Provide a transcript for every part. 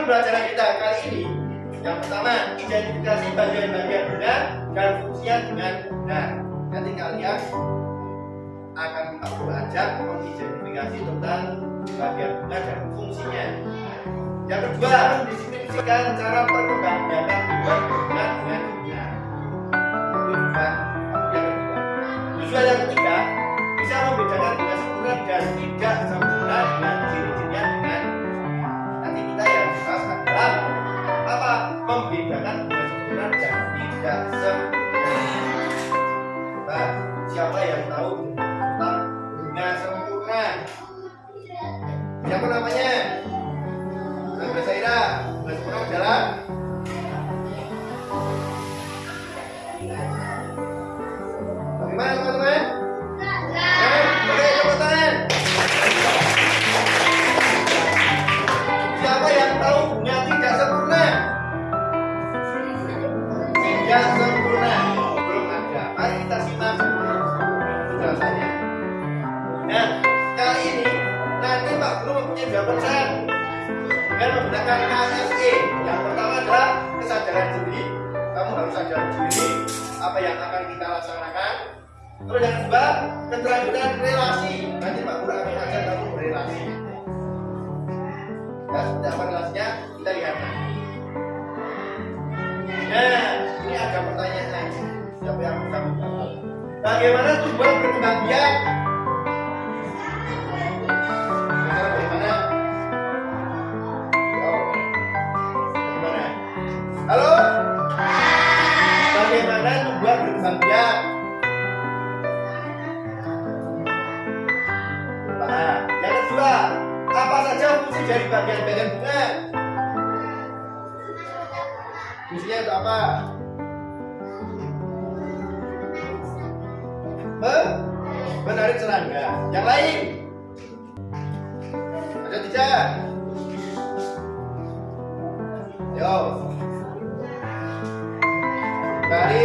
pembelajaran kita kali ini yang pertama identifikasi bagian-bagian bunga dan fungsinya dengan benar. Nanti kalian akan kita belajar mengidentifikasi tentang bagian bunga dan fungsinya. Yang kedua, mendeskripsikan cara perkembangan tubuhan bunga dengan benar. Itu bukan yang kedua. Tujuan siapa yang tahu tentang bunga sempurna? Siapa namanya? Mbak Saira bunga sempurna adalah Bagaimana? Halo? Bagaimana apa saja fungsi dari bagian-bagian bunga? Fungsinya itu apa? Menarik serangga. Yang lain? Ada tidak? Yo. Dari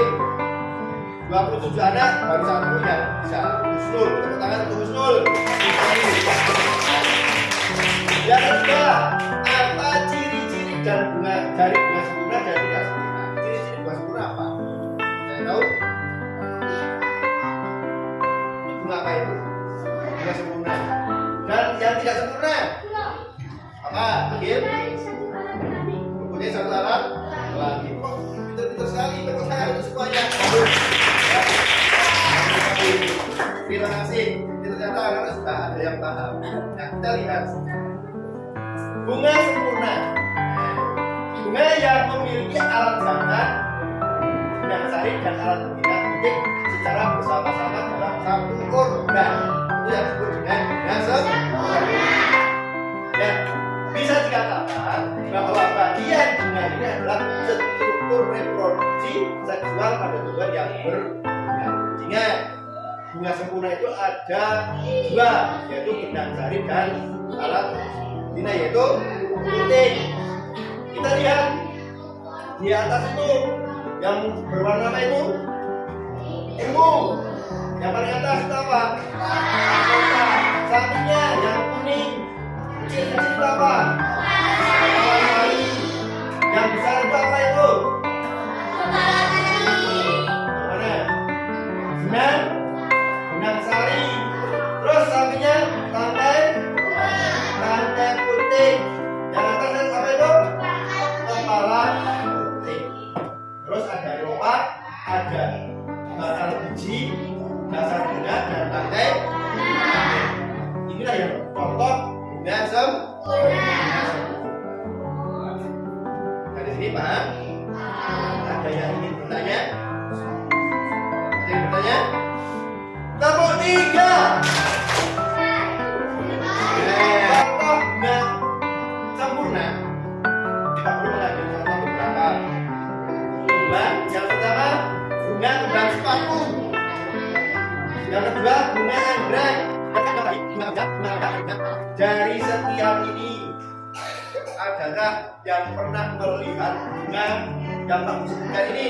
27 anak baru satu yang bisa Husnul, tepuk tangan untuk Husnul. Yang kedua, apa ciri-ciri dan bunga dari bunga apa? Agil? Mempunyai satu alat lagi. Kok pintar-pintar sekali, tangan untuk semuanya. Ya. Terima kasih. Ternyata anak sudah ada yang paham. Nah, kita lihat bunga sempurna. Bunga yang memiliki alat jantan, dan sari dan alat betina titik secara bersama-sama dalam satu organ. Itu yang disebut dengan bunga sempurna. Seksual pada tumbuhan yang berbunga. Ingat, bunga sempurna itu ada dua, yaitu benang sari dan alat betina yaitu titik. Kita lihat di atas itu yang berwarna apa itu? Ilmu. Yang paling atas itu apa? Sampingnya yang kuning. Kecil-kecil itu apa? Dari setiap ini adakah yang pernah melihat bunga yang bagus sekali ini?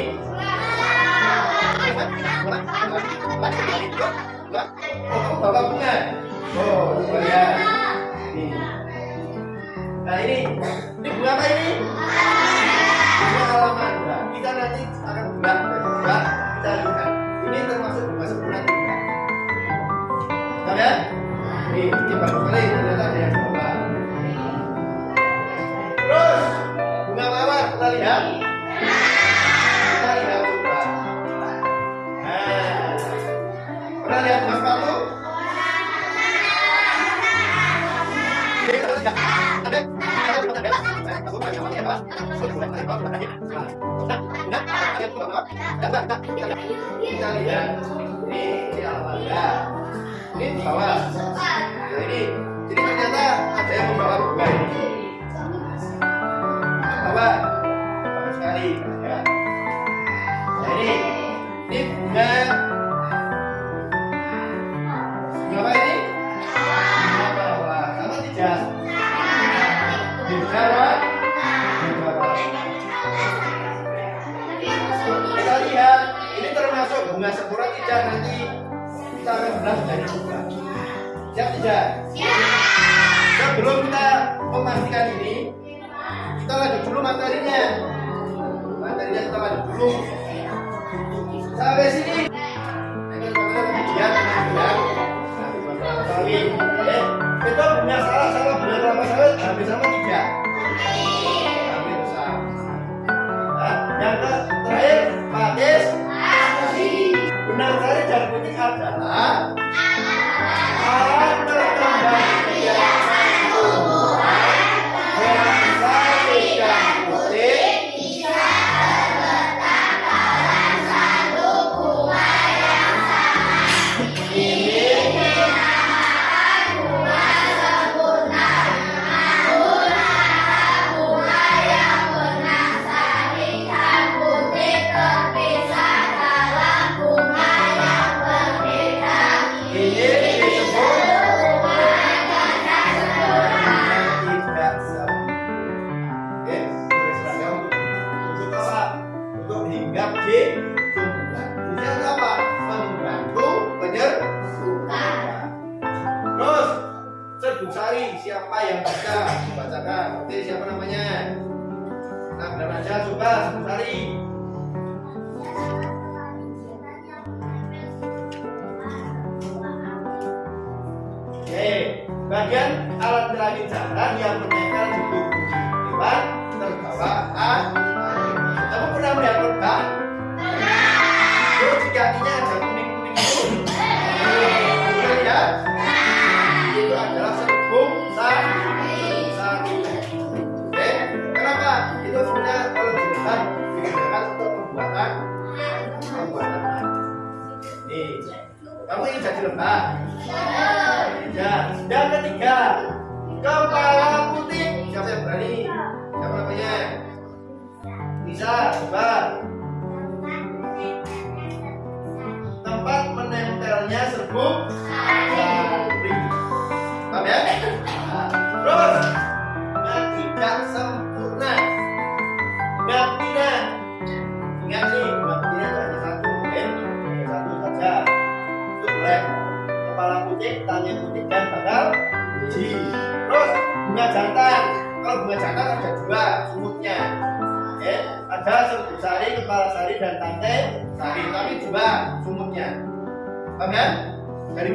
Oh, bapak bunga. Oh, ya. Nah ini, ini bunga apa ini? Bunga halaman. Nah, kita nanti akan buka kita lihat. Ini termasuk bunga sempurna. Tahu ya? Ini, ini bagus sekali. tidak kita tidak berubah nah pernah lihat kamu kita lihat ini di alam ini di bawah bunga sempurna tidak nanti kita akan belah dari bunga siap tidak sebelum kita memastikan ini kita lanjut dulu materinya materinya kita lanjut dulu sampai sini ya kemudian itu punya salah salah benar salah, salah hampir sama salah, Nah, Oke, bagian alat perayu jalan yang menempel di tubuh hewan terbawa back.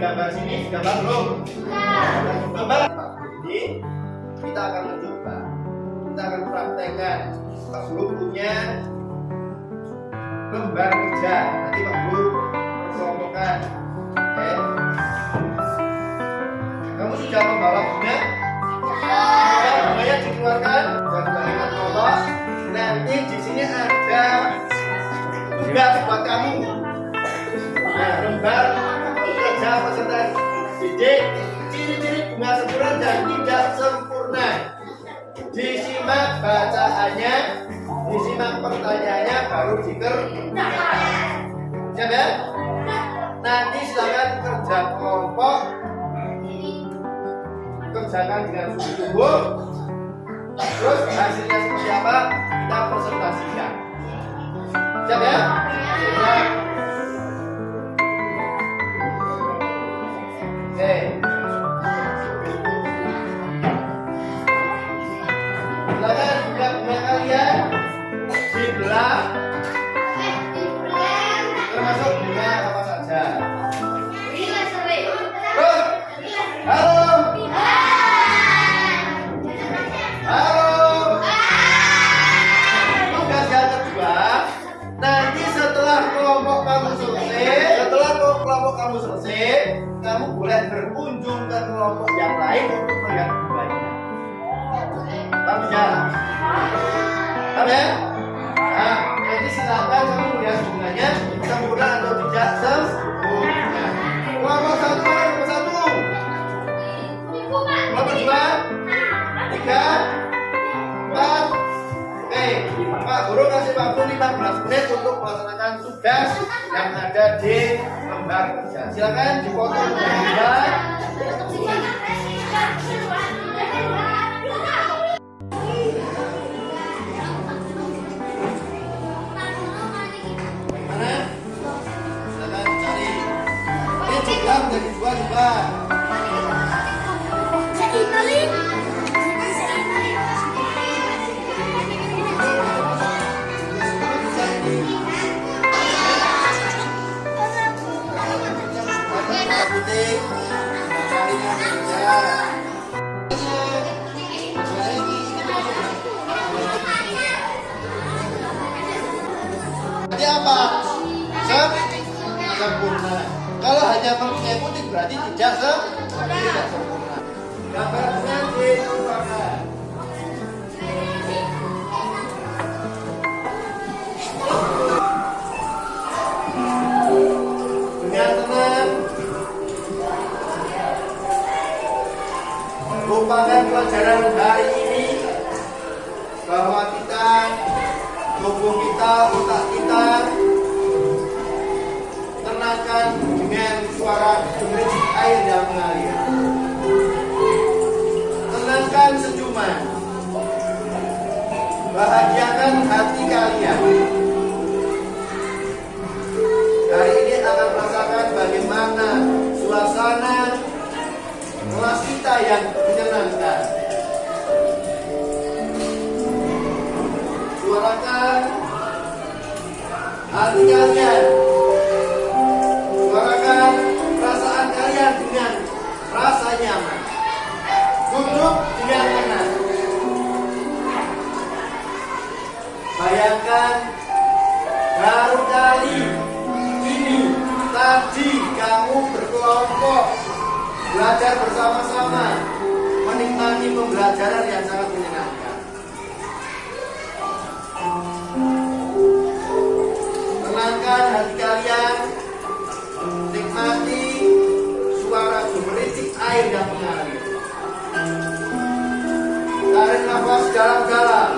gambar sini? Gambar belum? Gambar. Jadi kita akan mencoba. Kita akan praktekkan. Pas belum punya presentasi sidik ciri-ciri bunga sempurna dan tidak sempurna. Disimak bacaannya disimak pertanyaannya baru diker siap ya nanti silakan kerja kelompok. Kerjakan dengan sungguh-sungguh terus hasilnya seperti apa? Kita presentasikan. Siap ya siap day kelompok kamu selesai, kamu boleh berkunjung ke kelompok yang lain untuk melihat bunganya. Paham ya? Paham ya? Nah, jadi silakan kamu melihat bunganya sempurna atau tidak sempurna. Kelompok satu nomor satu? Kelompok dua? Tiga? Empat? Oke, Pak Guru kasih waktu 15 menit untuk melaksanakan tugas yang ada di Silakan dipotong. Juga. Tenangkan senyuman. Bahagiakan hati kalian. Hari ini akan merasakan bagaimana suasana kelas kita yang menyenangkan. Suarakan hati kalian. Suarakan perasaan kalian dengan rasa nyaman. Duduk dengan tenang. Bayangkan baru kali ini tadi kamu berkelompok belajar bersama-sama menikmati pembelajaran yang sangat menyenangkan. Tenangkan hati kalian, nikmati suara gemericik air yang nafas dalam-dalam.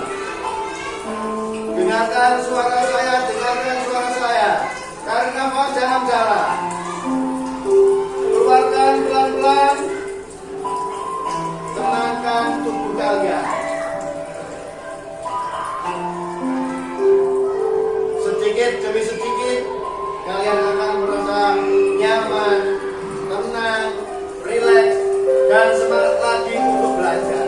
Dengarkan suara saya, dengarkan suara saya. Tarik nafas dalam-dalam. Keluarkan pelan-pelan. Tenangkan tubuh kalian. Sedikit demi sedikit kalian akan merasa nyaman, tenang, rileks, dan semangat lagi untuk belajar.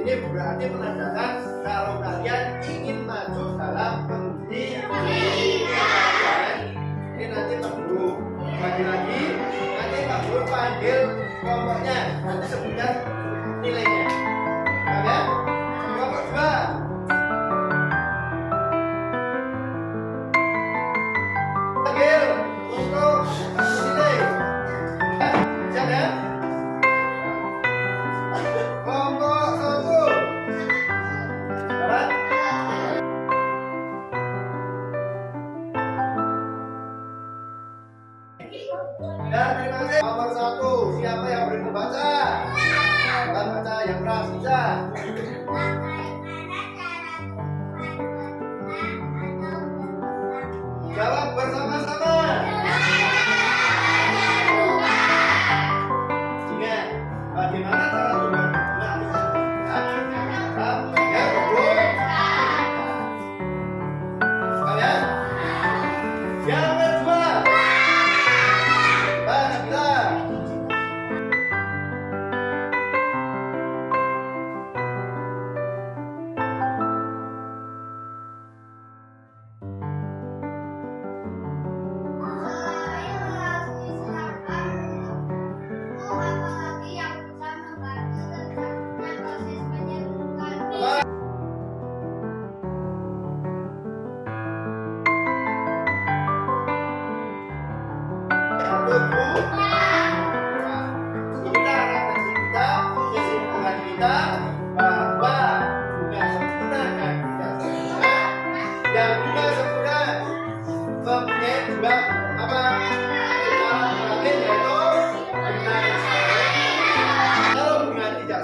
Ini berarti menandakan kalau kalian ingin maju dalam pendidikan. Ini nanti perlu lagi-lagi nanti perlu panggil kelompoknya nanti sebutkan nilainya.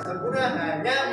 sempurna ya, hanya